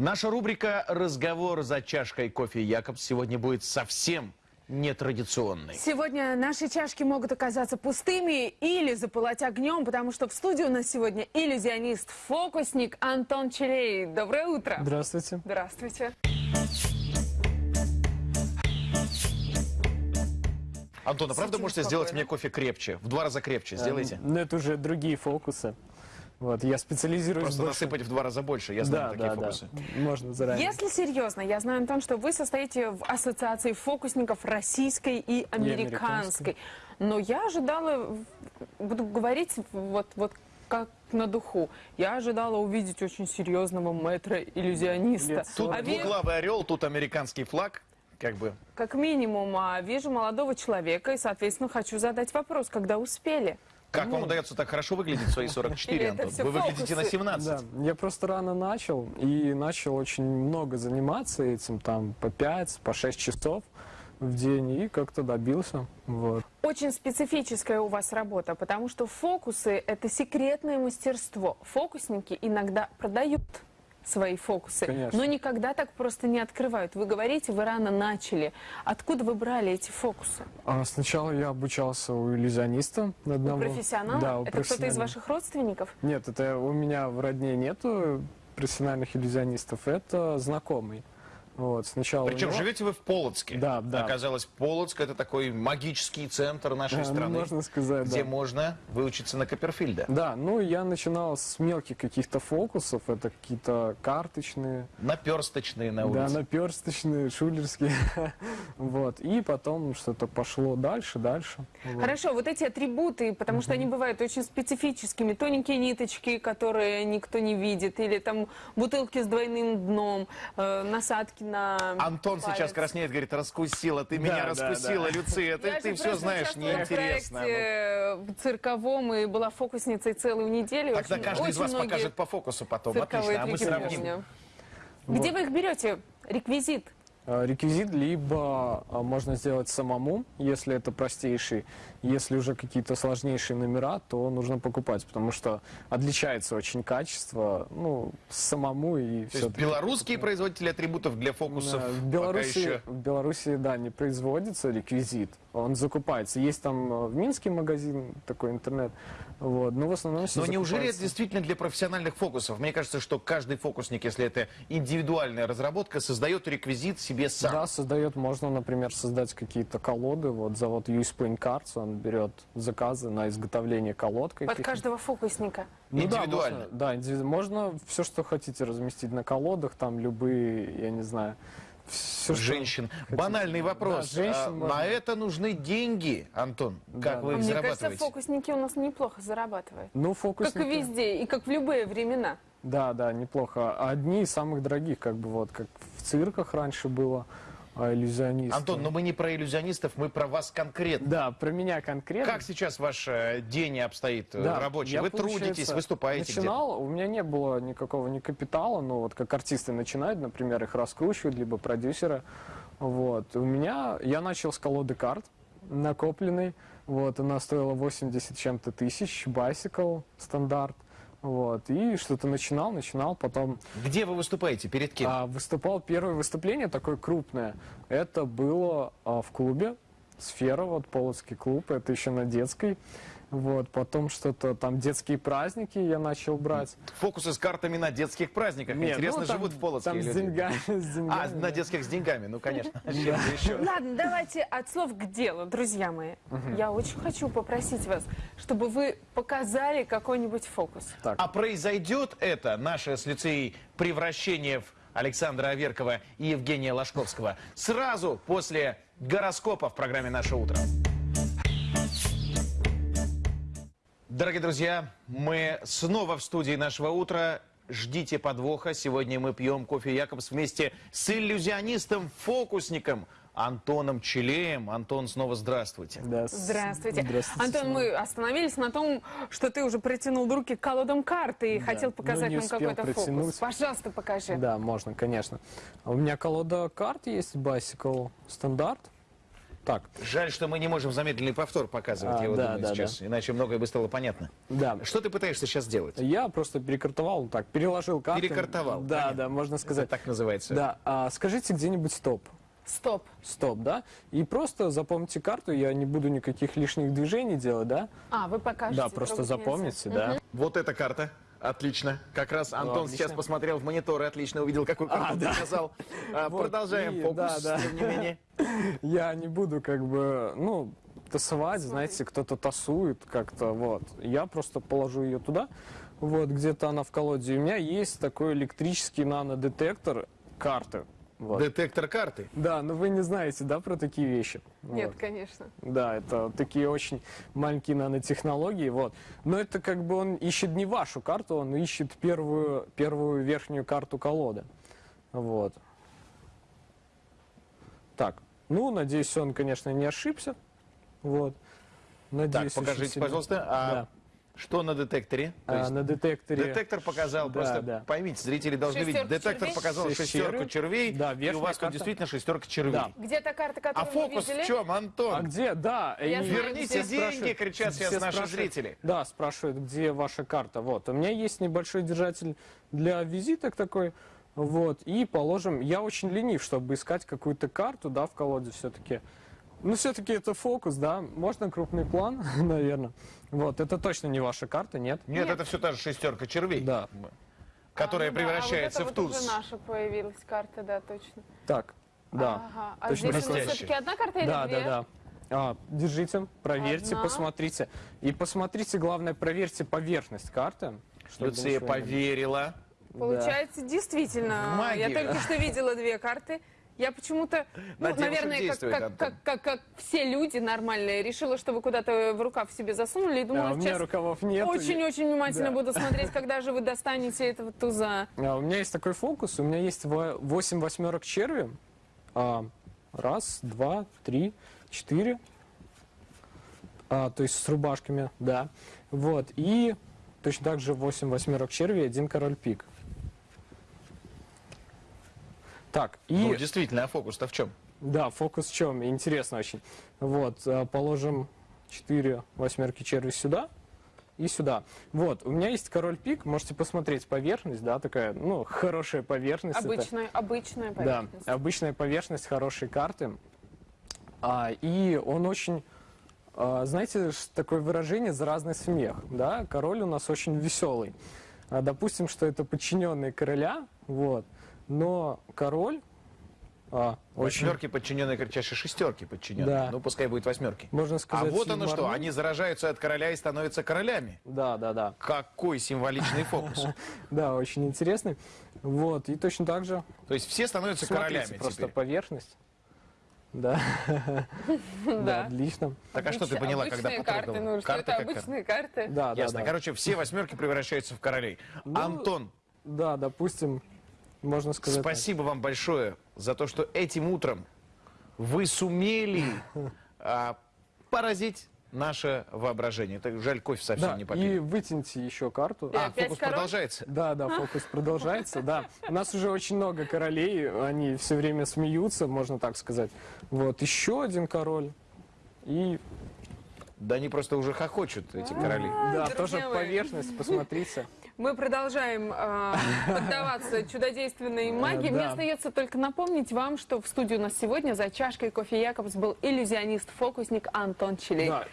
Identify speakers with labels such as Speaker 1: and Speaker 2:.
Speaker 1: Наша рубрика «Разговор за чашкой кофе Якобс» сегодня будет совсем нетрадиционной.
Speaker 2: Сегодня наши чашки могут оказаться пустыми или запылать огнем, потому что в студии у нас сегодня иллюзионист-фокусник Антон Челей. Доброе утро.
Speaker 3: Здравствуйте.
Speaker 2: Здравствуйте.
Speaker 1: Антон, а правда можете
Speaker 2: спокойно.
Speaker 1: сделать мне кофе крепче? В два раза крепче сделайте.
Speaker 3: Эм, Ну, это уже другие фокусы. Вот, я специализируюсь
Speaker 1: Просто
Speaker 3: больше-
Speaker 1: насыпать в два раза больше, я знаю
Speaker 3: Да,
Speaker 1: такие
Speaker 3: да,
Speaker 1: фокусы.
Speaker 3: да. Можно заранее.
Speaker 2: Если серьезно, я знаю, Антон, что вы состоите в ассоциации фокусников российской и американской.
Speaker 3: американской.
Speaker 2: Но я ожидала, буду говорить вот, вот как на духу, я ожидала увидеть очень серьезного мэтра-иллюзиониста.
Speaker 1: Тут
Speaker 2: А
Speaker 1: двуглавый орел, тут американский флаг. Как бы.
Speaker 2: Как минимум, а вижу молодого человека и, соответственно, хочу задать вопрос, когда успели?
Speaker 1: Как вам удается так хорошо выглядеть в свои 44,
Speaker 2: Или это
Speaker 1: Антон? Вы выглядите на
Speaker 2: фокусы?
Speaker 1: 17.
Speaker 3: Да, я просто рано начал и начал очень много заниматься этим, там по 5, по 6 часов в день и как-то добился. Вот.
Speaker 2: Очень специфическая у вас работа, потому что фокусы – это секретное мастерство. Фокусники иногда продают свои фокусы,
Speaker 3: Конечно.
Speaker 2: но никогда так просто не открывают. Вы говорите, вы рано начали. Откуда вы брали эти фокусы?
Speaker 3: А сначала я обучался у иллюзиониста
Speaker 2: У
Speaker 3: одного.
Speaker 2: профессионала?
Speaker 3: Да, у
Speaker 2: это кто-то из ваших родственников?
Speaker 3: Нет, это у меня в родне нету профессиональных иллюзионистов, это знакомый. Вот, сначала
Speaker 1: Причем
Speaker 3: него-
Speaker 1: живете вы в Полоцке.
Speaker 3: Да, да.
Speaker 1: Оказалось, Полоцк это такой магический центр нашей
Speaker 3: Да, ну,
Speaker 1: страны,
Speaker 3: можно сказать,
Speaker 1: где
Speaker 3: да.
Speaker 1: можно выучиться на Копперфильда.
Speaker 3: Да, ну я начинал с мелких каких-то фокусов, это какие-то карточные,
Speaker 1: Наперсточные на
Speaker 3: да,
Speaker 1: улице.
Speaker 3: наперсточные, шулерские, вот, и потом что-то пошло дальше, дальше. вот.
Speaker 2: Хорошо, вот эти атрибуты, потому что они бывают очень специфическими. Тоненькие ниточки, которые никто не видит, или там бутылки с двойным дном, э, насадки на
Speaker 1: Антон сейчас
Speaker 2: палец.
Speaker 1: краснеет, говорит, раскусила, ты меня
Speaker 3: Да, да,
Speaker 1: раскусила,
Speaker 3: да.
Speaker 1: Люция, ты,
Speaker 2: Я
Speaker 1: ты все знаешь, неинтересно.
Speaker 2: В проекте в цирковом и была фокусницей целую неделю.
Speaker 1: Тогда
Speaker 2: Очень-
Speaker 1: каждый из
Speaker 2: очень
Speaker 1: вас
Speaker 2: многие
Speaker 1: покажет по фокусу потом,
Speaker 2: цирковые
Speaker 1: отлично, а мы сравним.
Speaker 2: помню. Где вы их берете? Реквизит?
Speaker 3: А, Реквизит либо а, можно сделать самому, если это простейший. Если уже какие-то сложнейшие номера, то нужно покупать, потому что отличается очень качество, ну, самому и
Speaker 1: То
Speaker 3: все.
Speaker 1: есть белорусские производители атрибутов для фокусов
Speaker 3: в
Speaker 1: пока
Speaker 3: Беларуси,
Speaker 1: еще...
Speaker 3: в Беларуси, да, не производится реквизит, он закупается. Есть там э, в Минске магазин, такой интернет, вот, но в основном все
Speaker 1: Но неужели это
Speaker 3: закупается.
Speaker 1: действительно для профессиональных фокусов? Мне кажется, что каждый фокусник, если это индивидуальная разработка, создает реквизит себе сам.
Speaker 3: Да, создает, можно, например, создать какие-то колоды. Вот завод US Paint Cards, он берет заказы на изготовление колод
Speaker 2: Под каждого фокусника.
Speaker 3: Ну да,
Speaker 1: Индивидуально.
Speaker 3: можно, да, индиви- можно все, что хотите разместить на колодах, там любые, я не знаю, все,
Speaker 1: Женщин. Банальный вопрос.
Speaker 3: Да, женщин
Speaker 1: А,
Speaker 3: можно.
Speaker 1: на это нужны деньги, Антон.
Speaker 3: Да.
Speaker 1: Как вы
Speaker 2: А
Speaker 1: их
Speaker 2: Мне кажется,
Speaker 1: зарабатываете?
Speaker 2: фокусники у нас неплохо зарабатывают.
Speaker 3: Ну,
Speaker 2: Как
Speaker 3: фокусники.
Speaker 2: и везде, и как в любые времена.
Speaker 3: Да, да, неплохо. Одни из самых дорогих, как бы вот, как в цирках раньше было, а, иллюзионисты.
Speaker 1: Антон, но мы не про иллюзионистов, мы про вас конкретно.
Speaker 3: Да, про меня конкретно.
Speaker 1: Как сейчас ваш э, день обстоит э,
Speaker 3: Да,
Speaker 1: рабочий?
Speaker 3: я,
Speaker 1: вы трудитесь, выступаете?
Speaker 3: Начинал, у меня не было никакого ни капитала, но вот как артисты начинают, например, их раскручивают, либо продюсеры. Вот. У меня, я начал с колоды карт накопленной, вот, она стоила 80 чем-то тысяч, Bicycle стандарт, вот, и что-то начинал, начинал, потом
Speaker 1: Где вы выступаете? Перед кем?
Speaker 3: а, выступал, первое выступление такое крупное, это было а, в клубе, Сфера, вот Полоцкий клуб, это еще на детской, вот, потом что-то там детские праздники я начал брать.
Speaker 1: Фокусы с картами на детских праздниках.
Speaker 3: Нет,
Speaker 1: Интересно,
Speaker 3: ну, там-
Speaker 1: живут в Полоцке
Speaker 3: Там с
Speaker 1: люди.
Speaker 3: деньгами, с деньгами.
Speaker 1: А,
Speaker 3: да.
Speaker 1: на детских с деньгами, ну, конечно.
Speaker 2: Ладно, давайте от слов к делу, друзья мои. Я очень хочу попросить вас, чтобы вы показали какой-нибудь фокус.
Speaker 1: А произойдет это, наше с лицеей превращение в Александра Аверкова и Евгения Ложковского, сразу после гороскопа в программе «Наше утро». Дорогие друзья, мы снова в студии нашего утра. Ждите подвоха. Сегодня мы пьем кофе Якобс вместе с иллюзионистом-фокусником Антоном Челеем. Антон, снова здравствуйте.
Speaker 3: да, с-
Speaker 2: Здравствуйте.
Speaker 3: Здравствуйте.
Speaker 2: Антон, мы остановились на том, что ты уже протянул руки к колодам карты и
Speaker 3: Да.
Speaker 2: хотел показать
Speaker 3: Ну,
Speaker 2: нам какой-то фокус. Пожалуйста, покажи.
Speaker 3: Да, можно, конечно. У меня колода карт есть, Bicycle стандарт. Так,
Speaker 1: Жаль, что мы не можем замедленный повтор показывать,
Speaker 3: А,
Speaker 1: я вот
Speaker 3: да,
Speaker 1: думаю
Speaker 3: да,
Speaker 1: сейчас, иначе многое бы стало понятно.
Speaker 3: да.
Speaker 1: Что ты пытаешься сейчас делать?
Speaker 3: Я просто перекартовал, так, переложил карты.
Speaker 1: Перекартовал,
Speaker 3: Да,
Speaker 1: понятно.
Speaker 3: да, можно
Speaker 1: Это
Speaker 3: сказать.
Speaker 1: так называется.
Speaker 3: Да, а скажите где-нибудь стоп.
Speaker 2: Стоп.
Speaker 3: Стоп, да? И просто запомните карту, я не буду никаких лишних движений делать, да?
Speaker 2: А, вы покажете.
Speaker 3: да, просто
Speaker 2: нельзя.
Speaker 3: запомните, да.
Speaker 1: Вот эта карта. Отлично. Как раз Антон
Speaker 3: отлично.
Speaker 1: сейчас посмотрел в монитор и отлично увидел, какую карту
Speaker 3: А,
Speaker 1: ты
Speaker 3: да.
Speaker 1: показал. А,
Speaker 3: Вот,
Speaker 1: Продолжаем
Speaker 3: и-
Speaker 1: фокус,
Speaker 3: да, да.
Speaker 1: тем не менее.
Speaker 3: Я не буду как бы, ну, тасовать, знаете, кто-то тасует как-то, вот. Я просто положу ее туда, вот, где-то она в колоде. И у меня есть такой электрический нанодетектор карты. Вот.
Speaker 1: Детектор карты.
Speaker 3: Да, но вы не знаете, да, про такие вещи?
Speaker 2: Нет,
Speaker 3: Вот.
Speaker 2: конечно.
Speaker 3: Да, это такие очень маленькие нанотехнологии, вот. Но это как бы он ищет не вашу карту, он ищет первую, первую верхнюю карту колоды. Вот. Так, ну, надеюсь, он, конечно, не ошибся. Вот.
Speaker 1: Так,
Speaker 3: Надеюсь, очень
Speaker 1: покажите, пожалуйста, а
Speaker 3: Да.
Speaker 1: Что на детекторе? То
Speaker 3: А,
Speaker 1: есть
Speaker 3: на детекторе...
Speaker 1: Детектор показал,
Speaker 3: Да,
Speaker 1: просто
Speaker 3: да.
Speaker 1: поймите, зрители должны видеть.
Speaker 2: Шестерку
Speaker 1: Детектор
Speaker 2: червей?
Speaker 1: показал
Speaker 3: Шесть
Speaker 1: шестерку
Speaker 3: червей. Да,
Speaker 1: и у вас тут
Speaker 3: карта.
Speaker 1: действительно шестерка червей.
Speaker 3: Да.
Speaker 2: Где та карта,
Speaker 1: А
Speaker 2: которую
Speaker 1: фокус
Speaker 2: вы видели?
Speaker 1: в чем, Антон?
Speaker 3: А где? Да.
Speaker 2: Я
Speaker 3: и-
Speaker 2: знаю,
Speaker 1: Верните
Speaker 2: все
Speaker 1: деньги, кричат сейчас
Speaker 3: все
Speaker 1: наши
Speaker 3: спрашивают.
Speaker 1: зрители.
Speaker 3: Да, спрашивают, где ваша карта. Вот, у меня есть небольшой держатель для визиток такой. Вот, и положим, я очень ленив, чтобы искать какую-то карту, да, в колоде все-таки. Ну, все-таки это фокус, да, можно крупный план, наверное. Вот, это точно не ваша карта, нет?
Speaker 1: Нет,
Speaker 2: Нет.
Speaker 1: это все та же шестерка червей,
Speaker 3: Да.
Speaker 1: которая
Speaker 2: А, ну да,
Speaker 1: превращается
Speaker 2: а вот
Speaker 1: в
Speaker 2: это вот
Speaker 1: туз.
Speaker 2: уже наша появилась карта, да, точно.
Speaker 3: Так, да.
Speaker 2: Ага. А
Speaker 3: Точно
Speaker 2: здесь у все-таки одна карта или
Speaker 3: Да,
Speaker 2: две?
Speaker 3: да, да. А, держите, проверьте,
Speaker 2: Одна.
Speaker 3: посмотрите. И посмотрите, главное, проверьте поверхность карты.
Speaker 1: Люция поверила.
Speaker 2: Получается, действительно.
Speaker 1: В магию.
Speaker 2: Я только что видела две карты. Я почему-то, ну, наверное, как, как, как, как, как все люди нормальные, решила, что вы куда-то в рукав себе засунули и думала,
Speaker 3: у меня рукавов нет.
Speaker 2: очень-очень внимательно
Speaker 3: Да.
Speaker 2: буду смотреть, когда же вы достанете этого туза.
Speaker 3: А, у меня есть такой фокус, у меня есть 8 восьмерок черви. А, раз, два, три, четыре. А, то есть с рубашками, да. Вот, и точно так же 8 восьмерок черви и один король пик. Так, и...
Speaker 1: Ну, действительно, а фокус-то в чем?
Speaker 3: Да, фокус в чем? Интересно очень. Вот, э, положим 4 восьмерки черви сюда и сюда. Вот, у меня есть король пик, можете посмотреть поверхность, да, такая, ну, хорошая поверхность. это-
Speaker 2: Обычная, обычная
Speaker 3: да,
Speaker 2: поверхность.
Speaker 3: обычная поверхность хорошей карты. А, и он очень, а, знаете, такое выражение «заразный смех». Да? Король у нас очень веселый. А, допустим, что это подчиненный короля, вот, но король а, очень,
Speaker 1: Восьмерки подчиненные кричащие шестерки подчиненные.
Speaker 3: Да.
Speaker 1: Ну, пускай будет восьмерки.
Speaker 3: можно
Speaker 1: А
Speaker 3: сказать...
Speaker 1: вот оно что, они заражаются от короля и становятся королями.
Speaker 3: Да, да, да.
Speaker 1: Какой символичный фокус.
Speaker 3: Да, очень интересный. Вот, и точно так же
Speaker 1: То есть все становятся королями
Speaker 3: просто поверхность. Да, да,
Speaker 2: Да.
Speaker 3: отлично.
Speaker 1: Так а что ты поняла, когда
Speaker 2: карты, ну, что
Speaker 1: Карты
Speaker 2: это
Speaker 1: как карты.
Speaker 2: обычные карты.
Speaker 3: Да, да,
Speaker 1: Ясно.
Speaker 3: да.
Speaker 1: Короче, все восьмерки превращаются в королей.
Speaker 3: Ну,
Speaker 1: Антон,
Speaker 3: Да, допустим, можно сказать. так.
Speaker 1: спасибо вам большое за то, что этим утром вы сумели а, поразить наше воображение. Так жаль, кофе совсем
Speaker 3: Да,
Speaker 1: не
Speaker 3: и
Speaker 1: попили.
Speaker 3: вытяните еще карту.
Speaker 2: Да.
Speaker 1: А, фокус
Speaker 2: король?
Speaker 1: продолжается.
Speaker 3: Да, да, фокус продолжается, да. У нас уже очень много королей, они все время смеются, можно так сказать. Вот, еще один король. И,
Speaker 1: Да они просто уже хохочут, эти короли.
Speaker 3: да,
Speaker 2: друзья
Speaker 3: тоже поверхность, посмотрите.
Speaker 2: Мы продолжаем э, поддаваться чудодейственной магии. Мне остается только напомнить вам, что в студии у нас сегодня за чашкой кофе Якобс был иллюзионист-фокусник Антон Челей.
Speaker 3: Да,